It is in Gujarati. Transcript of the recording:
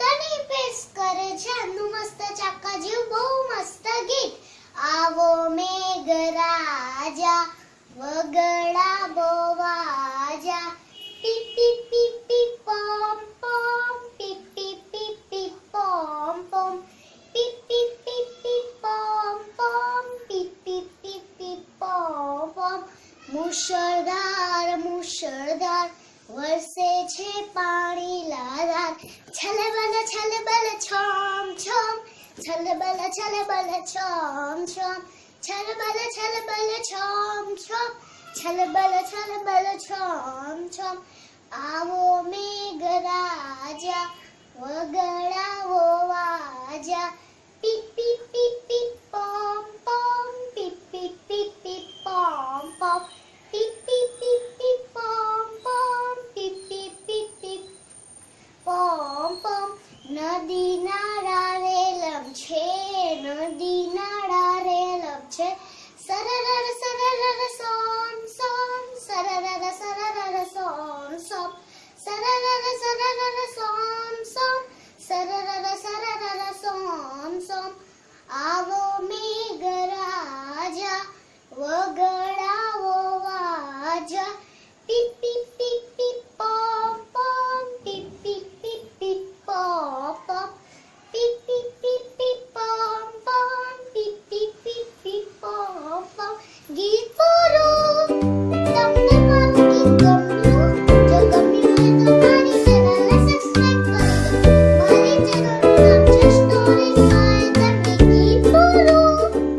તની પેસ કરે છે આનું મસ્ત ચાકા જેવું, બહુ મસ્ત ગીત. આવો મેઘ રાજા વગડા મુશળધાર મુશળધાર, વરસે છે પાણી લાલાર છલબલ છલબલ, છમ છમ. છલબલ છલબલ, છમ છમ. છલબલ છલબલ, છમ છમ. છલબલ છલબલ, છમ છમ. આવો મેઘરાજા વગડાવો છે, નદી, નાળા રેલમ છે. સરરર સરરર, સોમ સોમ. સરરર સરરર, સોમ સોમ. સરરર સરરર, સોમ સોમ. સરરર સરરર, સોમ સોમ. આવો મેઘરાજા વગડાવો વાજા. પીપ પીપ